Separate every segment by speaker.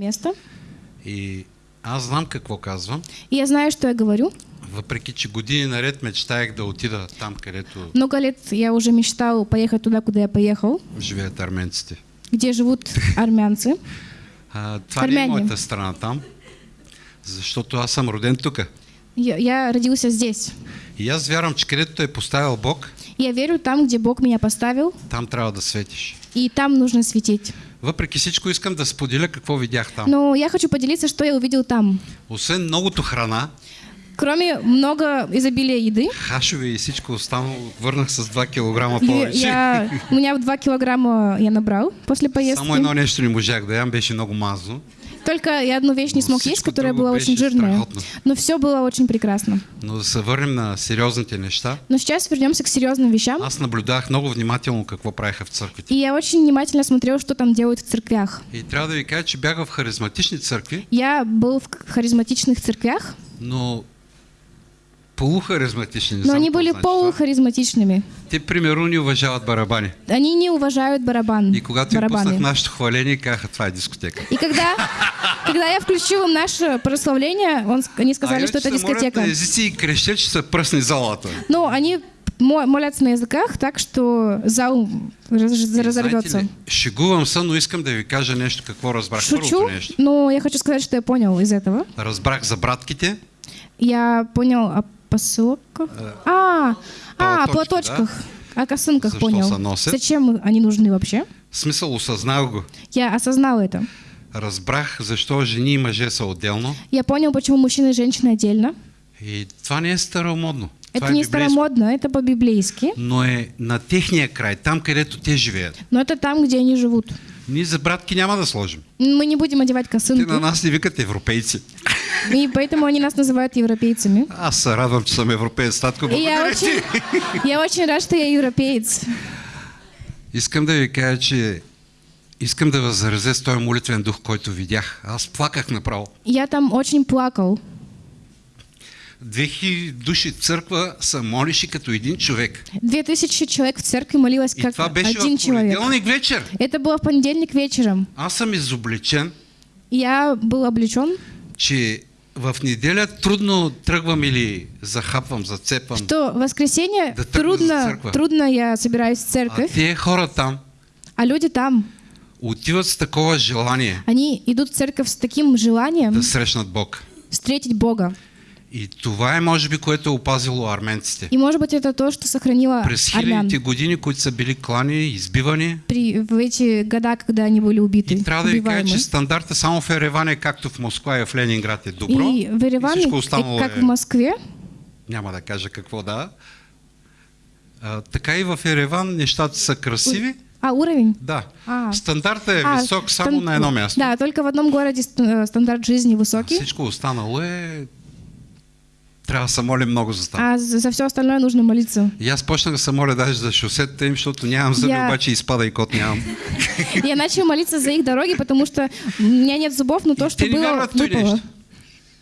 Speaker 1: место.
Speaker 2: И аз знам какво казвам,
Speaker 1: И я знаю, что я говорю.
Speaker 2: въпреки че години наред мечтаях да отида там, където
Speaker 1: Много лет я уже мечтал поехать туда, куда я поехал,
Speaker 2: живеят арменците.
Speaker 1: где живут армянцы.
Speaker 2: А, това не е
Speaker 1: Армяне.
Speaker 2: моята страна там, защото аз съм роден тук.
Speaker 1: Я, я родился здесь.
Speaker 2: И аз вярвам, че където е поставил Бог,
Speaker 1: Я верю там, где Бог меня поставил,
Speaker 2: там трябва да светиш.
Speaker 1: и там нужно светить.
Speaker 2: Въпреки всичко искам да споделя какво видях там.
Speaker 1: Но я хочу поделиться, что я увидел там.
Speaker 2: Освен многото храна,
Speaker 1: Кроме много изобилия еды,
Speaker 2: хашове и всичко останало, върнах с 2 кг
Speaker 1: и
Speaker 2: повече.
Speaker 1: я, у меня 2 килограмма я набрал после поездки.
Speaker 2: Само едно нещо не можах да ям, беше много мазно.
Speaker 1: Только я одну вещь не смог есть, которая была очень жирная. Но все было очень прекрасно.
Speaker 2: Но да се върнем на сериозните неща.
Speaker 1: Но сейчас вернемся к серьезным вещам.
Speaker 2: Аз наблюдавах много внимателно какво правиха в църквите.
Speaker 1: И я очень внимательно смотрел, что там делают в церквях.
Speaker 2: И трябва да ви кажа, че бях в харизматични църкви,
Speaker 1: Я был в харизматичных церквях,
Speaker 2: но полухаризматични. не
Speaker 1: но они были
Speaker 2: значи това.
Speaker 1: полухаризматичными.
Speaker 2: Те, примерно, не уважават барабани.
Speaker 1: Они не уважают барабан,
Speaker 2: И им пуснах
Speaker 1: барабаны.
Speaker 2: нашето хваление, това е дискотека.
Speaker 1: И когда, когда я включил им наше прославление, он, они сказали,
Speaker 2: а
Speaker 1: что это дискотека.
Speaker 2: и крещят, че са пръсни залата.
Speaker 1: Но они мо- молятся на языках так, что зал разорвется.
Speaker 2: шегувам се, но искам да ви кажа нещо, какво разбрах.
Speaker 1: Шучу, но я хочу сказать, что я понял из этого.
Speaker 2: Разбрах за братките,
Speaker 1: Я понял о посылках. А, а,
Speaker 2: платочки,
Speaker 1: платочках. О косынках
Speaker 2: За что
Speaker 1: понял.
Speaker 2: соносят?
Speaker 1: Зачем они нужны вообще?
Speaker 2: в смисъл осъзнах го.
Speaker 1: Я осознал это.
Speaker 2: Разбрах защо жени и мъже са отделно.
Speaker 1: Я понял, почему мужчина и женщина отдельно.
Speaker 2: И това не е старомодно.
Speaker 1: Это
Speaker 2: това е
Speaker 1: не старомодно, это по-библейски.
Speaker 2: Но е на техния край, там където те живеят.
Speaker 1: Но это там, где они живут.
Speaker 2: Ние за братки няма да сложим.
Speaker 1: Мы не будем одевать
Speaker 2: Те
Speaker 1: косынки.
Speaker 2: на нас не викат европейци.
Speaker 1: И поэтому они нас называют европейцами.
Speaker 2: Аз се радвам, че съм европеец, татко.
Speaker 1: Я
Speaker 2: Благодаря ти.
Speaker 1: очень, я очень рад, что я европеец.
Speaker 2: Искам да ви кажа, че искам да възразя с този молитвен дух, който видях. Аз плаках направо.
Speaker 1: Я там очень плакал.
Speaker 2: 2000 души в църква са молиши като един човек.
Speaker 1: Две тысячи человек в церкви молилось
Speaker 2: И
Speaker 1: как
Speaker 2: това беше
Speaker 1: один человек.
Speaker 2: понеделник вечер.
Speaker 1: Это было в понедельник вечером.
Speaker 2: Аз съм изобличен,
Speaker 1: Я был облечен,
Speaker 2: че в неделя трудно тръгвам или захапвам, зацепвам.
Speaker 1: что в воскресенье
Speaker 2: Да
Speaker 1: трудно, трудно я собираюсь в
Speaker 2: А
Speaker 1: церковь,
Speaker 2: те хора там
Speaker 1: а люди там,
Speaker 2: отиват с такова желание
Speaker 1: они идут в церковь с таким желанием
Speaker 2: да срещнат Бог.
Speaker 1: встретить Бога.
Speaker 2: И това е, може би, което е опазило арменците.
Speaker 1: И может быть это то, что сохранило
Speaker 2: През хилядите години, които са били клани, избивани.
Speaker 1: при, в эти года, когда они были убиты,
Speaker 2: И трябва да ви кажа, че стандарта само в Ереван е както в Москва и в Ленинград е добро.
Speaker 1: И в
Speaker 2: всичко
Speaker 1: и как в Москве,
Speaker 2: Няма да кажа какво да. А, така и в Ереван нещата са красиви.
Speaker 1: а уровень?
Speaker 2: Да.
Speaker 1: А.
Speaker 2: Стандартът е
Speaker 1: А,
Speaker 2: висок само
Speaker 1: стан-
Speaker 2: на едно място.
Speaker 1: Да, только в одном городе э, стандарт жизни высокий,
Speaker 2: Всичко останало е... Трябва да се молим много за това.
Speaker 1: а за, за все остальное нужно молиться.
Speaker 2: И аз почнах да се моля даже за шосетата им, защото нямам зъби,
Speaker 1: Я-
Speaker 2: обаче изпада и кот нямам.
Speaker 1: Я начал молиться за их дороги, потому что у меня нет зубов, но то, что
Speaker 2: те
Speaker 1: было, выпало.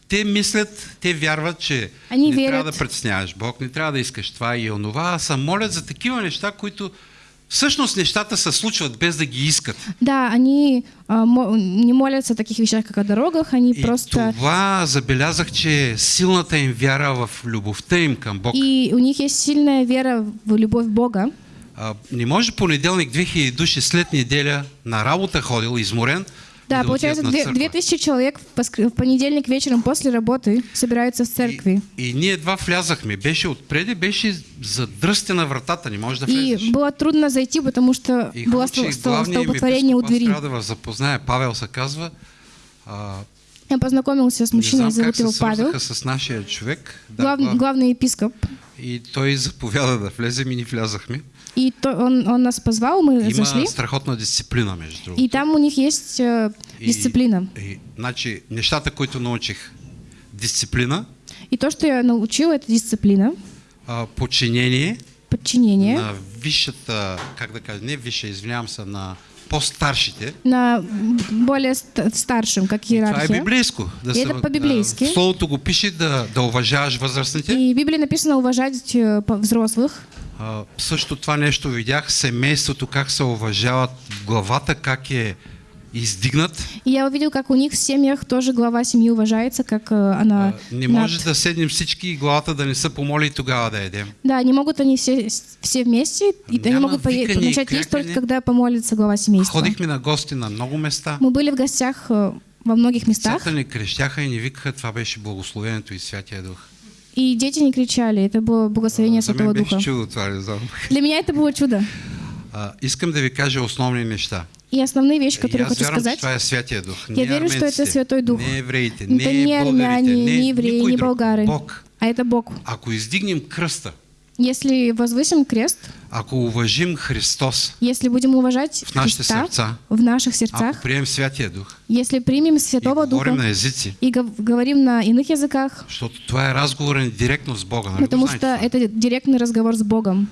Speaker 2: Те мислят, те вярват, че
Speaker 1: Они
Speaker 2: не
Speaker 1: верят.
Speaker 2: трябва да притесняваш Бог, не трябва да искаш това и онова, а се молят за такива неща, които всъщност нещата се случват без да ги искат.
Speaker 1: Да, они а, не молятся о таких вещах, как о дорогах, они
Speaker 2: И
Speaker 1: просто...
Speaker 2: това забелязах, че е силната им вяра в любовта им към Бог.
Speaker 1: И у них есть сильная вера в любовь Бога.
Speaker 2: А, не може понеделник 2000 души след неделя на работа ходил, изморен,
Speaker 1: Да,
Speaker 2: и
Speaker 1: получается,
Speaker 2: църква.
Speaker 1: 2000 человек в, понедельник вечером после работы собираются в церкви.
Speaker 2: И, и ние едва влязахме. Беше отпреди, беше задръсте на вратата, не можеш да
Speaker 1: И
Speaker 2: влезеш.
Speaker 1: было трудно зайти, потому что
Speaker 2: И
Speaker 1: было столпотворение у двери.
Speaker 2: ви запозная, Павел се казва. А,
Speaker 1: Я познакомился с мужчиной, зовут его Павел,
Speaker 2: с нашия човек. Да,
Speaker 1: глав- главный епископ.
Speaker 2: И той заповяда да влезем и ни влязахме.
Speaker 1: И то, он, он нас позвал, мы
Speaker 2: Има
Speaker 1: зашли.
Speaker 2: страхотна дисциплина, между другото.
Speaker 1: И там у них есть э,
Speaker 2: И-
Speaker 1: дисциплина.
Speaker 2: И, значи, нещата, които научих. Дисциплина,
Speaker 1: И то, что я научил, это дисциплина,
Speaker 2: а, подчинение
Speaker 1: подчинение
Speaker 2: на висшата, как да кажа, не висша, извинявам се, на по-старшите.
Speaker 1: на более ст- старшим, как
Speaker 2: Това е
Speaker 1: иерархия.
Speaker 2: библейско. Да
Speaker 1: И это по-библейски.
Speaker 2: а, в Словото го пише да, да уважаваш възрастните.
Speaker 1: И в Библии написано уважать взрослых.
Speaker 2: А, също това нещо видях, семейството, как се уважават, главата как е издигнат.
Speaker 1: И я увидел, как у них в семьях тоже глава семьи уважается, как э, она...
Speaker 2: А, Не
Speaker 1: над-
Speaker 2: може да седнем всички и главата да не се помоли и тогава да едем.
Speaker 1: Да, не могут они все, все вместе, и они
Speaker 2: Няма
Speaker 1: могут пое-
Speaker 2: викане
Speaker 1: начать есть только когда помолится глава семейства.
Speaker 2: Ходихме на гости на много места.
Speaker 1: Мы были в гостях э, во многих местах,
Speaker 2: Децата ни крещяха и ни викаха, това беше благословението и Святия Дух.
Speaker 1: и дети не кричали, это было благословение
Speaker 2: мен
Speaker 1: Святого Духа.
Speaker 2: чудо това, не.
Speaker 1: Для меня это было чудо.
Speaker 2: А, искам да ви кажа основни неща.
Speaker 1: И основные вещи,
Speaker 2: И
Speaker 1: которые
Speaker 2: аз
Speaker 1: хочу сказать. Я верю, что это Святой Дух. Это
Speaker 2: не,
Speaker 1: армяне,
Speaker 2: не,
Speaker 1: евреи, не болгары,
Speaker 2: Бог.
Speaker 1: а это Бог.
Speaker 2: Ако издигнем кръста,
Speaker 1: Если возвысим крест,
Speaker 2: ако уважим Христос,
Speaker 1: если будем уважать
Speaker 2: В
Speaker 1: Христа
Speaker 2: сърца.
Speaker 1: в наших сердцах,
Speaker 2: ако приемем Святия Дух
Speaker 1: если примем
Speaker 2: и
Speaker 1: Святого
Speaker 2: говорим
Speaker 1: Духа
Speaker 2: на
Speaker 1: и гов- говорим на иных языках,
Speaker 2: защото това е разговорен директно с го
Speaker 1: потому что это директный разговор с Богом,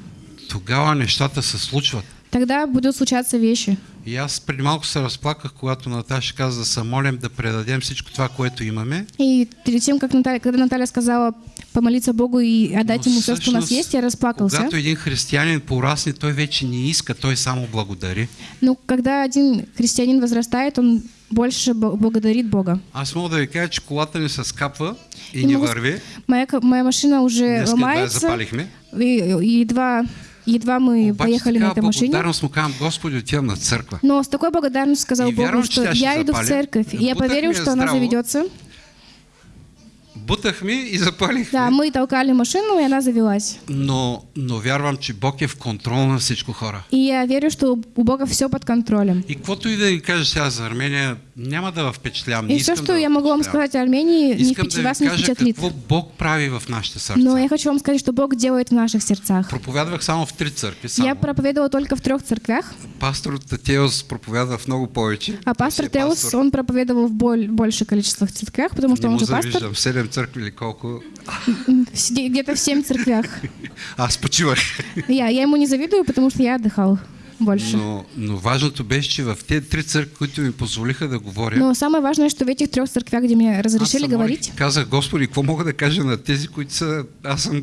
Speaker 2: Тогава нещата се случват.
Speaker 1: Тогда будут случаться вещи.
Speaker 2: И аз преди малко се разплаках, когато Наташа каза да се молим да предадем всичко това, което имаме.
Speaker 1: И перед тем, как Наталья, когда Наталья сказала помолиться Богу и отдать
Speaker 2: Но
Speaker 1: ему все, что у нас есть, я расплакался.
Speaker 2: Когато един християнин порасне, той вече не иска, той само благодари.
Speaker 1: Но когда один христианин возрастает, он больше бо- благодарит Бога.
Speaker 2: Аз мога да ви кажа, че колата ни се скапва и
Speaker 1: И
Speaker 2: не
Speaker 1: мога с-
Speaker 2: върви.
Speaker 1: Моя, моя машина уже
Speaker 2: Днес я
Speaker 1: ломается,
Speaker 2: запалихме.
Speaker 1: и, и едва, едва мы
Speaker 2: Обаче
Speaker 1: поехали на этой машине.
Speaker 2: му казвам, Господи, отивам на църква.
Speaker 1: Но с такой благодарностью сказал
Speaker 2: И
Speaker 1: Богу, что я иду в церковь. И я поверил, что она
Speaker 2: здраво.
Speaker 1: заведется.
Speaker 2: Бутахме и запалихме.
Speaker 1: Да, мы толкали машину, и она завелась.
Speaker 2: Но, но вярвам, че Бог е в контрол на всичко хора.
Speaker 1: И я верю, что у Бога все под контролем.
Speaker 2: И каквото и да кажа сега за Армения, няма да не
Speaker 1: И все, что
Speaker 2: да
Speaker 1: я могу вам сказать о Армении, не
Speaker 2: Искам
Speaker 1: впечат-
Speaker 2: да
Speaker 1: вас не
Speaker 2: кажа
Speaker 1: впечатлит.
Speaker 2: какво Бог прави в нашите сърца.
Speaker 1: Но я хочу вам сказать, что Бог делает в наших сердцах.
Speaker 2: Проповядвах само в три църкви. Само.
Speaker 1: Я проповедовала только в трех церквях,
Speaker 2: Пастор Татеос проповядва в много повече.
Speaker 1: а пастор Теос,
Speaker 2: пастор.
Speaker 1: он проповедовал в боль- большее количество церквях, потому что
Speaker 2: Не
Speaker 1: он же пастор.
Speaker 2: завиждам. В седем църкви или колко.
Speaker 1: Где-то в семь церквях.
Speaker 2: Аз почивах.
Speaker 1: Я, я ему не завидую, потому что я отдыхал больше.
Speaker 2: Но, но важното беше, че в тези три църкви, които ми позволиха да говоря,
Speaker 1: Но самое важное, что в этих трех церквях, где мне
Speaker 2: аз
Speaker 1: разрешили говорить,
Speaker 2: казах, Господи, какво мога да кажа на тези, които са... Аз съм...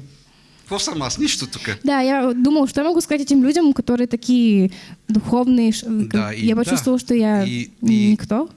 Speaker 2: Какво съм аз? Нищо тук.
Speaker 1: да, я думал, что я могу сказать этим людям, которые такие духовные.
Speaker 2: Да, и
Speaker 1: я
Speaker 2: да.
Speaker 1: почувствовал, что я
Speaker 2: И- и-
Speaker 1: никто.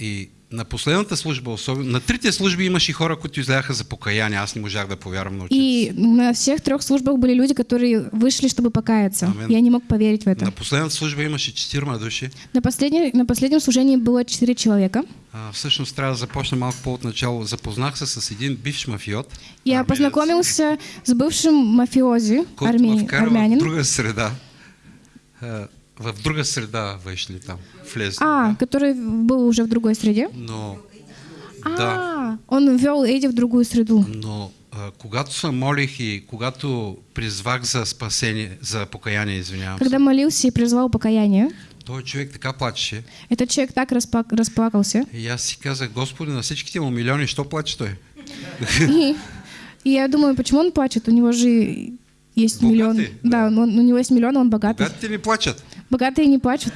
Speaker 2: И на последната служба, особено, на трите служби имаше хора, които изляха за покаяние. Аз не можах да повярвам на очите си.
Speaker 1: И на всех трех службах были люди, которые вышли, чтобы покаяться.
Speaker 2: Амен.
Speaker 1: Я не мог поверить в это.
Speaker 2: На последната служба имаше четирима души.
Speaker 1: На, последней, на последнем служении было четыре человека.
Speaker 2: А, всъщност трябва да започна малко по-отначало. Запознах се с един бивш мафиот.
Speaker 1: Я
Speaker 2: армеец,
Speaker 1: познакомился с бывшим мафиози,
Speaker 2: вкара в
Speaker 1: армянин.
Speaker 2: друга среда. В друга среда вышли там, влезли.
Speaker 1: А,
Speaker 2: да.
Speaker 1: который был уже в другой среде.
Speaker 2: Но,
Speaker 1: А,
Speaker 2: да,
Speaker 1: он ввел Эдди в другую среду.
Speaker 2: но а, когато се молих и когато призвах за спасение, за покаяние, извинявам
Speaker 1: Когда молился и призвал покаяние,
Speaker 2: той човек така плачеше.
Speaker 1: этот человек так распак- расплакался.
Speaker 2: И аз си казах, Господи, на всичките му милиони, що плаче той?
Speaker 1: И, и я думаю, почему он плачет? У него же есть
Speaker 2: Богатый,
Speaker 1: миллион.
Speaker 2: да.
Speaker 1: Да, он- у него есть миллион, он богатый.
Speaker 2: Богатите не плачат,
Speaker 1: Богатые не плачут.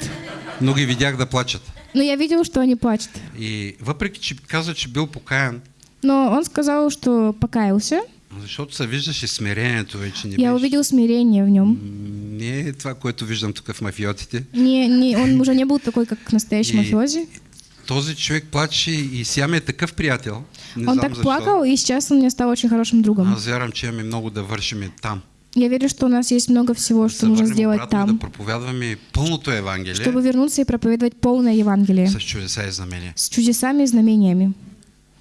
Speaker 2: но ги видях да плачат.
Speaker 1: Но я видел, что они плачут.
Speaker 2: И въпреки, че каза, че бил покаян,
Speaker 1: Но он сказал, что покаялся.
Speaker 2: защото се виждаше смирението вече. Не,
Speaker 1: Я увидел смирение в нем.
Speaker 2: Не е това, което виждам тук в мафиотите.
Speaker 1: Не, не, он уже не был такой, как настоящий мафиози.
Speaker 2: Този човек плаче и сега ми е такъв приятел. Не
Speaker 1: Он
Speaker 2: знам
Speaker 1: так
Speaker 2: защо.
Speaker 1: плакал, и сейчас он мне стал очень хорошим другом.
Speaker 2: Аз вярвам, че имаме много да вършим там.
Speaker 1: Я верю, что у нас есть много всего, что нужно сделать
Speaker 2: и
Speaker 1: там,
Speaker 2: Да
Speaker 1: чтобы вернуться и проповедовать полное Евангелие
Speaker 2: с чудеса и знамения.
Speaker 1: с чудесами и знамениями.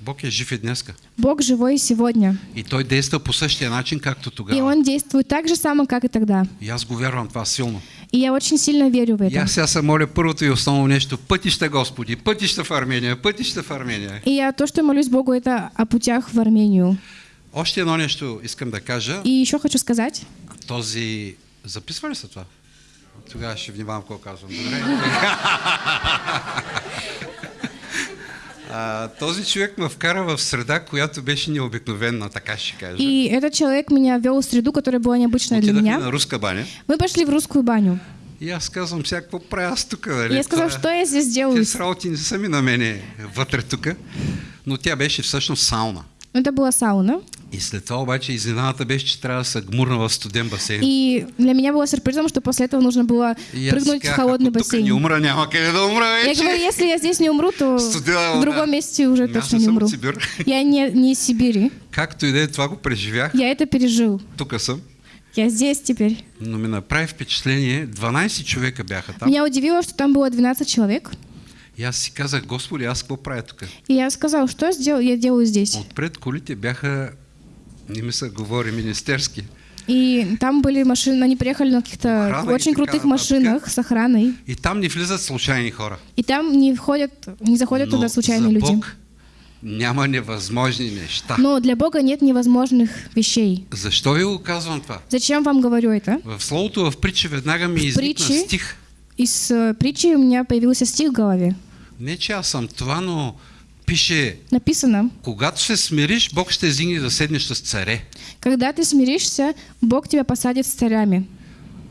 Speaker 2: Бог е жив и днеска.
Speaker 1: Бог живой и сегодня.
Speaker 2: И Той действа по същия начин, както
Speaker 1: И
Speaker 2: тогава.
Speaker 1: Он действует так же само, как и тогда.
Speaker 2: И аз го вярвам това силно.
Speaker 1: И я очень сильно верю в
Speaker 2: И
Speaker 1: это.
Speaker 2: аз сега се моля първото и основно нещо. Пътища, Господи, пътища в Армения, пътища в Армения.
Speaker 1: И я то, что молюсь Богу, это о путях в Армению.
Speaker 2: Още едно нещо искам да кажа.
Speaker 1: И еще хочу сказать,
Speaker 2: Този... Записва ли се това? Тогава ще внимавам какво казвам. Добре. а, този човек ме вкара в среда, която беше необикновена, така ще кажа.
Speaker 1: и этот человек меня вел в среду, которая была необычная для меня.
Speaker 2: на руска баня.
Speaker 1: Мы пошли в русскую баню.
Speaker 2: И аз казвам, сега какво правя аз тук? Нали?
Speaker 1: Я сказал, что я здесь делаю?
Speaker 2: Тези работи не са ми на мене вътре тук. Но тя беше всъщност сауна.
Speaker 1: Но это была сауна.
Speaker 2: И след това обаче изненадата беше, че трябва да се гмурна в студен басейн.
Speaker 1: И для меня было сюрпризом, что после этого нужно было прыгнуть в холодный бассейн.
Speaker 2: не умра, няма къде да умра
Speaker 1: Я
Speaker 2: вече.
Speaker 1: говорю, если я здесь не умру, то
Speaker 2: Студена
Speaker 1: в другом месте уже
Speaker 2: Аз
Speaker 1: точно
Speaker 2: не
Speaker 1: умру.
Speaker 2: Сибир.
Speaker 1: Я не, не из Сибири.
Speaker 2: Както и да е, това го преживях.
Speaker 1: Я это пережил.
Speaker 2: Тук съм.
Speaker 1: Я здесь теперь.
Speaker 2: Но ми направи впечатление, 12 човека бяха там.
Speaker 1: Меня удивило, что там было 12 человек.
Speaker 2: И аз си казах, Господи, аз какво правя тук?
Speaker 1: И я сказал, что я, сделал, я делаю здесь.
Speaker 2: Отпред колите бяха, не ми се говори, министерски.
Speaker 1: И там были машины, они приехали на каких-то
Speaker 2: Охрана
Speaker 1: очень крутых машинах с охраной.
Speaker 2: И там не влизат случайни хора.
Speaker 1: И там не входят, не заходят
Speaker 2: Но
Speaker 1: туда случайные
Speaker 2: за
Speaker 1: люди.
Speaker 2: Бог няма невъзможни неща.
Speaker 1: Но для Бога нет невозможных вещей.
Speaker 2: Защо ви го казвам това?
Speaker 1: Зачем вам говорю это?
Speaker 2: В словото в притче веднага ми изникна стих.
Speaker 1: Из э, притчи у меня появился стих в голове.
Speaker 2: Не, че аз съм това, но пише,
Speaker 1: Написано,
Speaker 2: когато се смириш, Бог ще зигне да седнеш с царе.
Speaker 1: когда ты смиришься, Бог тебя посадит с царями.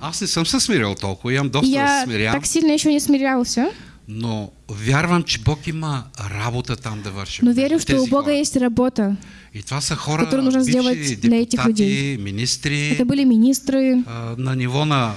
Speaker 2: Аз не съм се смирил толкова, имам доста да
Speaker 1: Я
Speaker 2: се смирявам,
Speaker 1: так сильно еще не смирялся,
Speaker 2: но вярвам, че Бог има работа там да върши.
Speaker 1: но верю, что у Бога
Speaker 2: хора.
Speaker 1: есть работа.
Speaker 2: И това са хора,
Speaker 1: нужно сделать для этих людей.
Speaker 2: министри,
Speaker 1: Это были министры
Speaker 2: а, на ниво на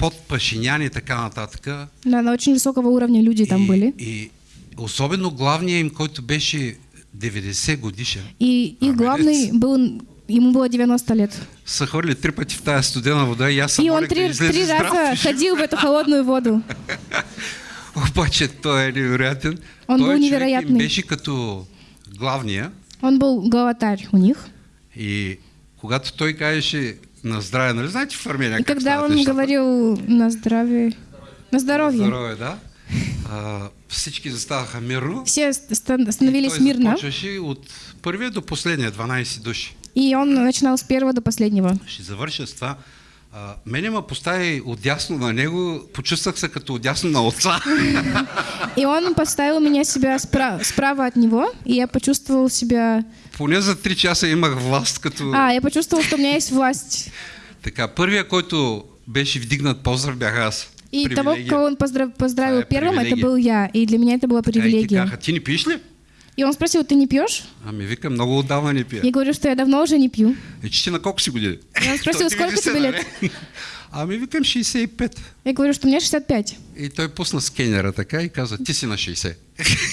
Speaker 2: под Пашинян и така нататък.
Speaker 1: да, на очень высокого уровня люди там
Speaker 2: и,
Speaker 1: были.
Speaker 2: и особено главният им, който беше 90 годишен,
Speaker 1: И
Speaker 2: Армянец.
Speaker 1: главный был, ему было 90 лет.
Speaker 2: са хвърли три пъти в тази студена вода и аз съм
Speaker 1: И он три, три раза
Speaker 2: и
Speaker 1: ходил в эту холодную воду.
Speaker 2: Обаче той е невероятен.
Speaker 1: Он
Speaker 2: той
Speaker 1: был невероятный.
Speaker 2: беше като главния
Speaker 1: Он был главатарь у них.
Speaker 2: и когато той кажеше на здраве, нали знаете в Армения
Speaker 1: И когда он
Speaker 2: нещата?
Speaker 1: говорил на здравие, на здоровье,
Speaker 2: Здраве, да. А,
Speaker 1: все ста- становились мирно,
Speaker 2: започваше от първия до последния, 12 души.
Speaker 1: и он начинал с первого до последнего.
Speaker 2: А, мене ме постави отясно на него, почувствах се като отясно на отца.
Speaker 1: И он поставил меня себя спра- справа от него, и я почувствовал себя...
Speaker 2: Поне за 3 часа имах власт като...
Speaker 1: А, я почувствовал, что у меня есть власть.
Speaker 2: Така, първия, който беше вдигнат поздрав, бях аз.
Speaker 1: И того,
Speaker 2: Привилегия.
Speaker 1: кого он поздрав- поздравил
Speaker 2: Твоя
Speaker 1: первым, это
Speaker 2: привилегия.
Speaker 1: был я. И для меня это была
Speaker 2: Така и ти
Speaker 1: привилегия.
Speaker 2: ти не пиеш ли?
Speaker 1: И он спросил, ты не пьешь?
Speaker 2: Ами вика, много отдавна не пия.
Speaker 1: Я говорю, что я давно уже не пью.
Speaker 2: И че на колко си години?
Speaker 1: И он спросил, сколько тебе лет?
Speaker 2: Ами викам 65.
Speaker 1: Я говорю, что мне 65.
Speaker 2: И той пусна скенера така и каза, ти си на 60.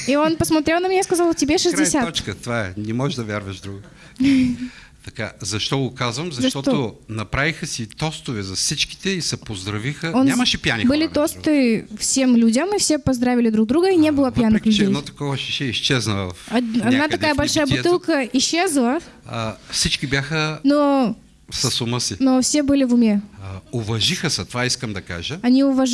Speaker 1: И он посмотрел на меня и сказал, тебе
Speaker 2: Край
Speaker 1: 60.
Speaker 2: точка, това е. Не можеш да вярваш друго. Така, защо го казвам? Защото
Speaker 1: Защо?
Speaker 2: направиха си тостове за всичките и се поздравиха.
Speaker 1: Он
Speaker 2: Нямаше пияни
Speaker 1: Были
Speaker 2: хора. другото.
Speaker 1: тосты всем людям, и все поздравили друг друга, и не было пьяных людей.
Speaker 2: едно такова шише изчезна в
Speaker 1: Од- Одна такая
Speaker 2: в
Speaker 1: большая бутылка исчезла,
Speaker 2: А, всички бяха
Speaker 1: но,
Speaker 2: с ума си.
Speaker 1: но все были в уме.
Speaker 2: А, уважиха се, това искам да кажа.
Speaker 1: Они уваж...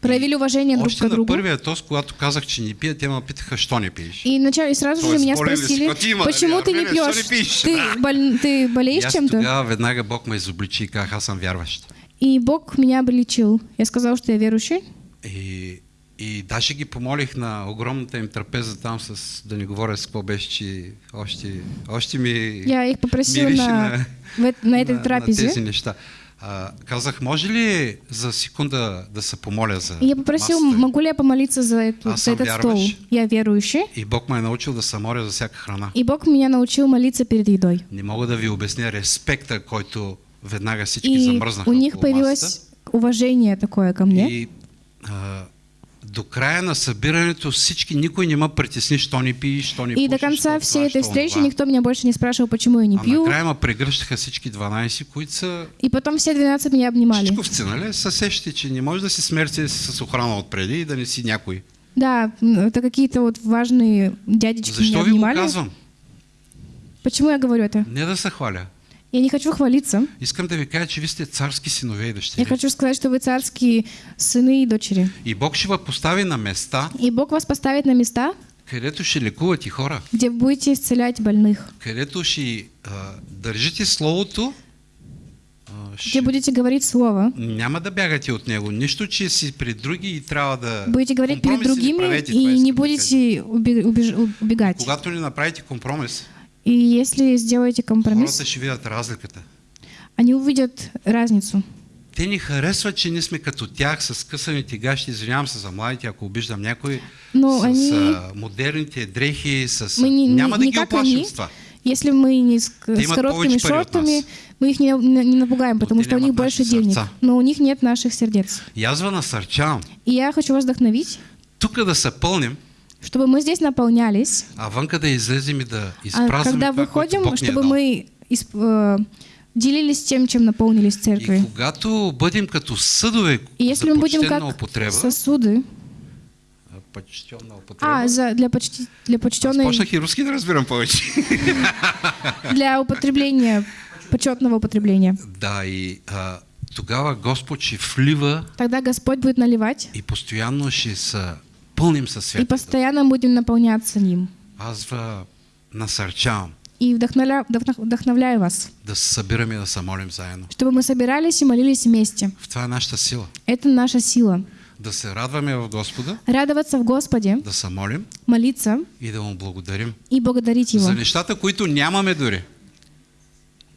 Speaker 1: проявили уважение друг
Speaker 2: Още
Speaker 1: к
Speaker 2: на
Speaker 1: другу.
Speaker 2: първия тост, когато казах, че не пия, те ме питаха, що не пиеш.
Speaker 1: И, начали, и сразу же меня спросили,
Speaker 2: Какой има,
Speaker 1: почему ты не пьешь?
Speaker 2: не пиеш?
Speaker 1: Ты, бол- ты болеешь чем-то?
Speaker 2: тогава веднага Бог ме изобличи и казах, аз съм вярващ.
Speaker 1: И Бог меня обличил. Я сказал, что я верующий.
Speaker 2: И, и даже ги помолих на огромната им трапеза там, с, да не говоря с какво беше, че още, още ми
Speaker 1: Я их попросил на, на
Speaker 2: на,
Speaker 1: трапезе.
Speaker 2: на тези неща. А, казах, може ли за секунда да се помоля за
Speaker 1: я попросил,
Speaker 2: масата?
Speaker 1: могу ли я помолиться за, эту, за этот стол?
Speaker 2: вярваш?
Speaker 1: Я верующий.
Speaker 2: И Бог ме е научил да се моля за всяка храна.
Speaker 1: И Бог меня научил молиться перед едой.
Speaker 2: Не мога да ви обясня респекта, който веднага всички
Speaker 1: И
Speaker 2: замръзнаха
Speaker 1: у них
Speaker 2: около масата.
Speaker 1: появилось уважение такое ко мне.
Speaker 2: И а, до края на събирането всички, никой не ме притесни, що не пиеш, що не
Speaker 1: И до
Speaker 2: пушиш,
Speaker 1: конца
Speaker 2: що
Speaker 1: всей
Speaker 2: това,
Speaker 1: этой встречи
Speaker 2: онова.
Speaker 1: никто меня больше не спрашивал, почему я не
Speaker 2: А
Speaker 1: пью.
Speaker 2: накрая ме прегръщаха всички 12, които са
Speaker 1: И потом все 12 меня обнимали.
Speaker 2: чичковци, нали? Са сещате, че не може да си смерти с охрана отпреди и да не си някой.
Speaker 1: Да, это какие-то вот важные дядечки
Speaker 2: Защо
Speaker 1: меня
Speaker 2: ви го
Speaker 1: обнимали.
Speaker 2: казвам?
Speaker 1: Почему я говорю это?
Speaker 2: Не да се хваля.
Speaker 1: Я не хочу хвалиться.
Speaker 2: Искам да ви кажа, че ви сте царски синове и
Speaker 1: Я
Speaker 2: дъщери.
Speaker 1: хочу сказать, что вы царские сыны и дочери.
Speaker 2: И Бог ще ви постави на места,
Speaker 1: И Бог вас поставит на места,
Speaker 2: където ще лекуват и хора.
Speaker 1: где будете исцелять больных,
Speaker 2: където ще а, държите Словото, а,
Speaker 1: где
Speaker 2: ще,
Speaker 1: будете говорить Слово,
Speaker 2: няма да бягате от него. Нищо, че си при други и трябва да...
Speaker 1: будете говорить перед другими и не будете убегать.
Speaker 2: Когато не направите компромис,
Speaker 1: И если сделаете компромисс,
Speaker 2: хората ще видят разликата.
Speaker 1: они увидят разницу.
Speaker 2: те ни харесват, че ние сме като тях с късаните гащи, извинявам се за младите, ако обиждам някой,
Speaker 1: Но
Speaker 2: с
Speaker 1: они-
Speaker 2: а, модерните дрехи, с...
Speaker 1: Мы не, не-
Speaker 2: Няма да
Speaker 1: не
Speaker 2: ги
Speaker 1: как
Speaker 2: оплашим
Speaker 1: они.
Speaker 2: с това.
Speaker 1: Если мы не с,
Speaker 2: Те
Speaker 1: с короткими шортами, мы их не, не- не напугаем, потому что у них больше денег. Но у них нет наших сердец.
Speaker 2: Аз ви насърчавам,
Speaker 1: И я хочу вас вдохновить,
Speaker 2: тук да се пълним,
Speaker 1: чтобы мы здесь наполнялись,
Speaker 2: а вънка да излезем и да
Speaker 1: а
Speaker 2: изпразваме
Speaker 1: когда выходим, чтобы мы исп- э, делились тем, чем наполнились
Speaker 2: И
Speaker 1: церкви.
Speaker 2: когато бъдем като съдове
Speaker 1: И если мы будем как
Speaker 2: употреба,
Speaker 1: сосуды,
Speaker 2: а, почтенна употреба,
Speaker 1: а, за, для, почти, для почтенной,
Speaker 2: почнах и руски да разбирам повече.
Speaker 1: для употребления, почетного употребления.
Speaker 2: да, и а, тогава Господ ще влива
Speaker 1: Тогда Господь будет наливать,
Speaker 2: и постоянно ще се пълним със
Speaker 1: и постоянно будем наполняться Ним.
Speaker 2: Аз насърчавам
Speaker 1: И вдохновля- вдохно- вдохновляю вас,
Speaker 2: да събираме и да се молим заедно.
Speaker 1: чтобы мы собирались и молились вместе.
Speaker 2: В това е нашата сила.
Speaker 1: Это наша сила.
Speaker 2: Да се радваме в Господа,
Speaker 1: Радоваться в Господе,
Speaker 2: да се молим
Speaker 1: молиться
Speaker 2: и да му благодарим.
Speaker 1: и благодарить Его
Speaker 2: За нещата, които нямаме дори.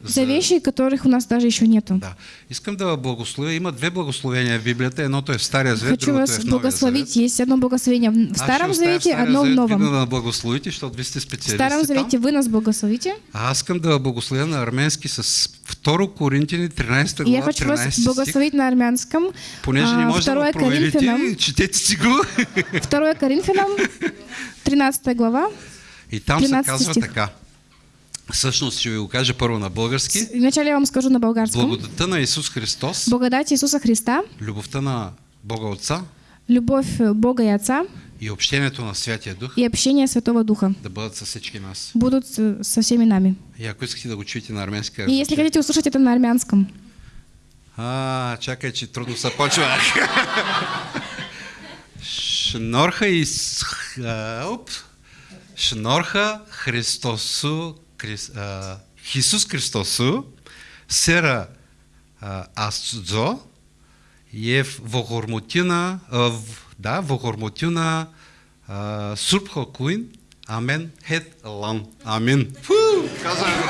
Speaker 1: За вещи, которых у нас даже еще нету.
Speaker 2: Да. Искам да благословя. Има две благословения в Библията. Едното е в Стария Завет,
Speaker 1: Хочу
Speaker 2: е
Speaker 1: вас
Speaker 2: в Новия
Speaker 1: благословить.
Speaker 2: Завет.
Speaker 1: Есть одно благословение в Старом
Speaker 2: оставя
Speaker 1: Завете,
Speaker 2: Стария
Speaker 1: одно в Новом.
Speaker 2: Вие да благословите, защото вие сте
Speaker 1: В Старом. Завете вы нас благословите,
Speaker 2: А аз искам да благословя на арменски с 2 Коринтини 13
Speaker 1: и я
Speaker 2: глава,
Speaker 1: хочу вас
Speaker 2: 13 стих.
Speaker 1: благословить на армянском.
Speaker 2: Понеже не
Speaker 1: А,
Speaker 2: може да проверите,
Speaker 1: Коринфянам,
Speaker 2: четете си го.
Speaker 1: 2 Коринфянам, 13 глава.
Speaker 2: И там се
Speaker 1: 13
Speaker 2: казва
Speaker 1: стих.
Speaker 2: така. Всъщност ще ви го кажа първо на български.
Speaker 1: Вначале я вам скажу на болгарском.
Speaker 2: Благодата на Исус Христос,
Speaker 1: Благодать Иисуса Христа,
Speaker 2: любовта на Бога Отца
Speaker 1: любовь э, Бога и Отца
Speaker 2: и общението на Святия Дух
Speaker 1: и общение Святого Духа
Speaker 2: да бъдат със всички нас.
Speaker 1: будут э, со всеми нами.
Speaker 2: И ако искате да го чуете на арменски,
Speaker 1: И если хотите услышать это на армянском,
Speaker 2: А, чакай, че трудно се почва. Шнорха и... Оп. Шнорха Христосу... Хисус Христосу сера а, асцо е вогормутина... а, в- Да, сурпха куин. Амен. Хет лан. Амин. Фу! Казвам го.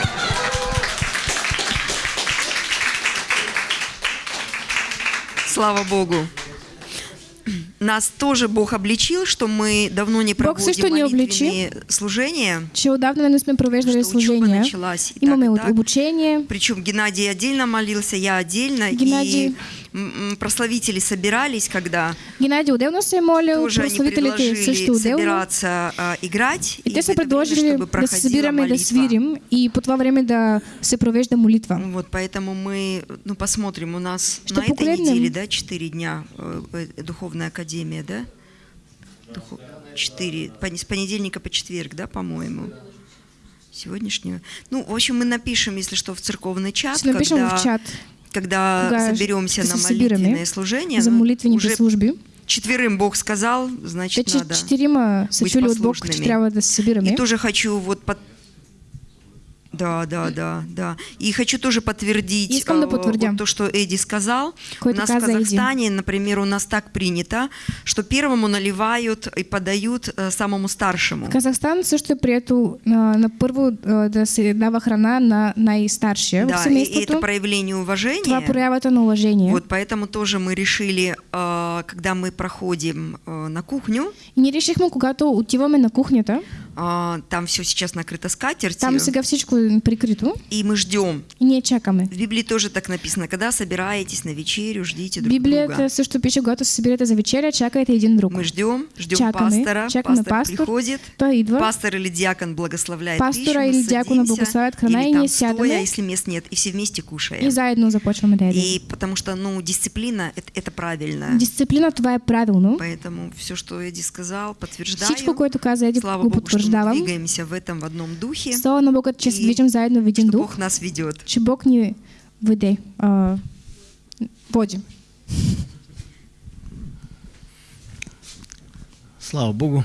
Speaker 3: Слава Богу. Нас тоже Бог обличил, что мы давно не проводим молитвенные служения.
Speaker 1: че отдавна не сме провеждали служение.
Speaker 3: началась и
Speaker 1: Имаме
Speaker 3: так,
Speaker 1: обучение.
Speaker 3: Причем Геннадий отдельно молился, я отдельно.
Speaker 1: Геннадий.
Speaker 3: И прославители собирались, когда
Speaker 1: Геннадий отделно се молил,
Speaker 3: тоже они
Speaker 1: прославителите
Speaker 3: предложили
Speaker 1: също
Speaker 3: собираться а, играть.
Speaker 1: И те
Speaker 3: в
Speaker 1: са
Speaker 3: время,
Speaker 1: предложили
Speaker 3: чтобы
Speaker 1: да се събираме и да
Speaker 3: молитва.
Speaker 1: свирим и по това време да се провежда молитва.
Speaker 3: Вот, поэтому мы, ну, посмотрим, у нас
Speaker 1: Что
Speaker 3: на этой неделе, да, 4 дня э, э, Духовная Академия, да? Духов- Четыре, пон- с понедельника по четверг, да, по-моему? Сегодняшнюю. Ну, в общем, мы напишем, если что, в церковный чат,
Speaker 1: Напишем
Speaker 3: когда,
Speaker 1: в чат,
Speaker 3: когда соберемся на молитвенное служение.
Speaker 1: за молитвените
Speaker 3: уже
Speaker 1: служби.
Speaker 3: четверым Бог сказал, значит, надо.
Speaker 1: четирима са
Speaker 3: быть
Speaker 1: Бог,
Speaker 3: послушными.
Speaker 1: събираме.
Speaker 3: И тоже хочу вот под... Да, да, да, да. И хочу тоже подтвердить
Speaker 1: да
Speaker 3: э, вот то, что Эдди сказал.
Speaker 1: Което
Speaker 3: у нас в. Казахстане, например, у нас так принято, что первому наливают и подают э, самому старшему.
Speaker 1: В Казахстан също е прието а, на първо а, да се дава храна на най-старшия в
Speaker 3: Да, и, и это проявление уважения.
Speaker 1: Това проявата на уважение.
Speaker 3: Вот поэтому тоже мы решили, э, когда мы проходим э, на кухню,
Speaker 1: И ние решихме, когато отиваме на кухнята,
Speaker 3: э, там все сейчас накрыто скатертью,
Speaker 1: там сега всичко е прикрито
Speaker 3: и мы ждем.
Speaker 1: и ние чакаме.
Speaker 3: В Библии тоже так написано, когда собираетесь на вечерю, ждите друг
Speaker 1: Библията
Speaker 3: друга.
Speaker 1: също пише, когато се събирате за вечеря, чакайте един друг.
Speaker 3: Мы ждем, ждем
Speaker 1: Чакаме,
Speaker 3: пастора,
Speaker 1: чакаме
Speaker 3: пастор,
Speaker 1: пастор,
Speaker 3: приходит,
Speaker 1: той идва,
Speaker 3: пастор или диакон благословляет
Speaker 1: Пастора
Speaker 3: пищу,
Speaker 1: или диакона
Speaker 3: садимся,
Speaker 1: благословят храна, и
Speaker 3: стоя,
Speaker 1: сядаме.
Speaker 3: если мест нет, и все вместе кушаем.
Speaker 1: и заедно започваме да.
Speaker 3: И потому что, ну, дисциплина это, это правильно.
Speaker 1: Дисциплина това е правилно.
Speaker 3: Поэтому все, что Эдди сказал, подтверждаю.
Speaker 1: Всичко, което каза Еди,
Speaker 3: Слава
Speaker 1: го
Speaker 3: Богу,
Speaker 1: потвърждавам.
Speaker 3: двигаемся в этом в одном духе,
Speaker 1: Слава на Бога, че движим заедно в един
Speaker 3: что
Speaker 1: дух,
Speaker 3: Бог нас ведет.
Speaker 1: че Бог ни веде, води.
Speaker 4: Слава Богу.